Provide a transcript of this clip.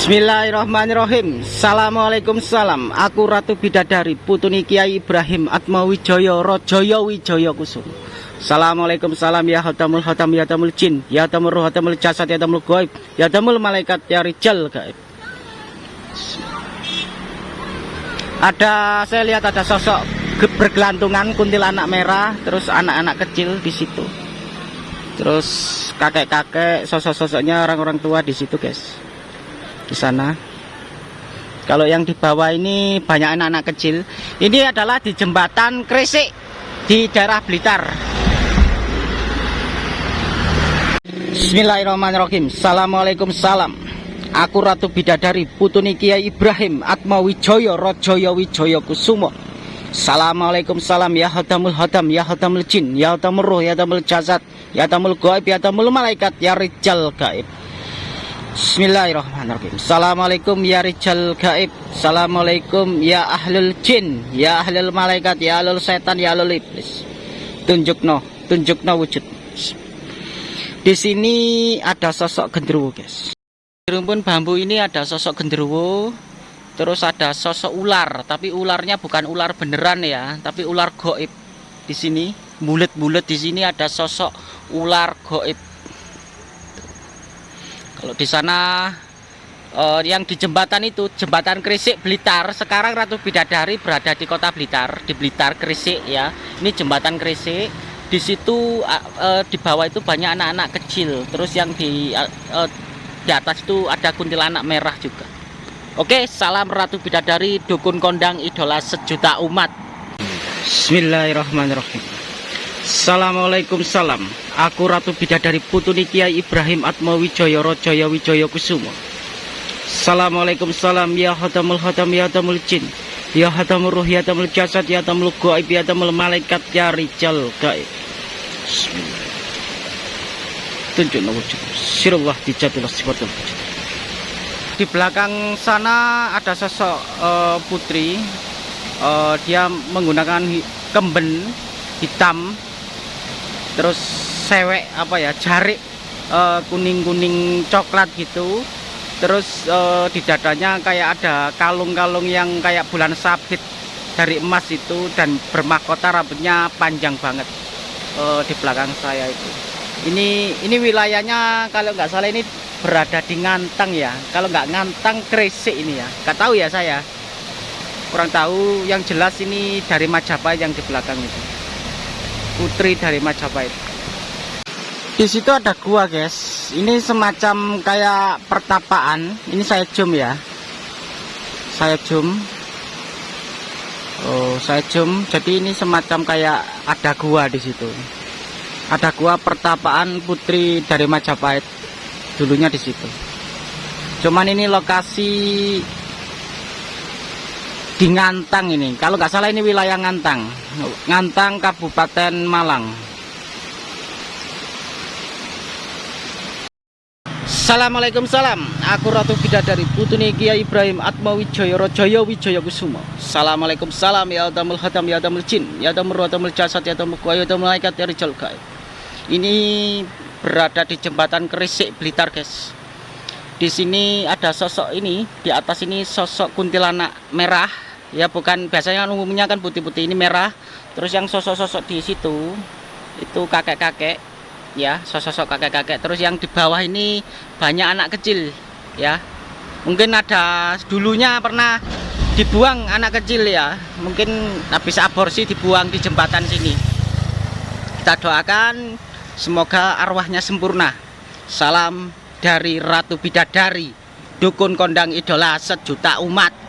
Bismillahirrahmanirrahim. Assalamualaikum salam. Aku Ratu Bidadari Putuni Kiai Ibrahim Atmawijoyo Rojoyo Wijoyo Kusum. Assalamualaikum salam ya hatamul hatam ya hatamul jin Ya hatamul ruh hatamul jasad ya hatamul goib Ya hatamul malaikat ya rijal gaib. Ada saya lihat ada sosok bergelantungan kuntilanak merah terus anak-anak kecil di situ. Terus kakek-kakek sosok-sosoknya orang-orang tua di situ guys di sana. Kalau yang di bawah ini banyak anak-anak kecil. Ini adalah di jembatan Kresik di daerah Blitar. Bismillahirrahmanirrahim. Assalamualaikum salam. Aku Ratu Bidadari Putuni Kiai Ibrahim Atma Wijoyo Rojoyo Wijoyo Kusumo. Assalamualaikum salam ya hadamul hadam ya hadamul jin ya hadamul ruh ya hadamul jasad ya hadamul gaib ya hadamul malaikat ya rijal gaib. Bismillahirrahmanirrahim. Assalamualaikum ya rijal gaib. Assalamualaikum ya ahlul jin Ya ahlul malaikat Ya ahlul setan Ya ahlul iblis. Tunjuk no Tunjuk no wujud. Di sini ada sosok genderuwo guys. Rumpun bambu ini ada sosok genderuwo Terus ada sosok ular Tapi ularnya bukan ular beneran ya Tapi ular goib. Di sini Bulet-bulet di sini ada sosok ular goib kalau di sana uh, yang di jembatan itu jembatan Krisik Blitar sekarang Ratu Bidadari berada di kota Blitar di Blitar Krisik ya. Ini jembatan Krisik. Di situ uh, di bawah itu banyak anak-anak kecil. Terus yang di uh, di atas itu ada kuntilanak merah juga. Oke salam Ratu Bidadari dukun kondang idola sejuta umat. Bismillahirrahmanirrahim Assalamualaikum salam. Aku Ratu Bidadari Putuni Kiai Ibrahim Atma Wijaya Rojaya Wijaya Kusumo Assalamualaikum salam. Ya Hatamul Hatam Ya Hatamul Jin. Ya Hatamul Ruh Ya Hatamul Jasad Ya Hatamul Goib Ya Hatamul Malaikat Ya Rijal Gaib. Tunjuk wujud Sirullah dijatulah sifatul wujud Di belakang sana ada sosok uh, putri. Uh, Dia menggunakan kemben hitam terus sewek apa ya jarik eh, kuning-kuning uh, coklat gitu. Terus uh, di dadanya kayak ada kalung-kalung yang kayak bulan sabit dari emas itu dan bermahkota rambutnya panjang banget uh, di belakang saya itu. Ini ini wilayahnya kalau nggak salah ini berada di Ngantang ya. Kalau nggak Ngantang Kresik ini ya. Nggak tahu ya saya. Kurang tahu. Yang jelas ini dari Majapahit yang di belakang itu putri dari Majapahit. Di situ ada gua guys. Ini semacam kayak pertapaan. Ini saya zoom ya. Saya zoom Oh saya zoom jadi ini semacam kayak ada gua di situ. Ada gua pertapaan putri dari Majapahit. Dulunya di situ. Cuman ini lokasi di Ngantang ini. Kalau nggak salah ini wilayah Ngantang. Ngantang Kabupaten Malang. Assalamualaikum salam. Aku Ratu Bidadari Putuni Kiai Ibrahim Atma Wijaya Rojoyo Wijaya Kusumo Assalamualaikum salam. Ya Adamul Hatam ya Adamul Jin ya Adamul Ruh Adamul Jasad ya Adamul Kuaya Adamul Malaikat ya Rijal ini berada di jembatan Kerisik Blitar guys. Di sini ada sosok ini di atas ini sosok kuntilanak merah ya bukan biasanya kan umumnya kan putih-putih ini merah terus yang sosok-sosok di situ itu kakek-kakek ya sosok-sosok kakek-kakek. Terus yang di bawah ini banyak anak kecil ya. Mungkin ada dulunya pernah dibuang anak kecil ya. Mungkin habis aborsi dibuang di jembatan sini. Kita doakan semoga arwahnya sempurna. Salam dari Ratu Bidadari dukun kondang idola sejuta umat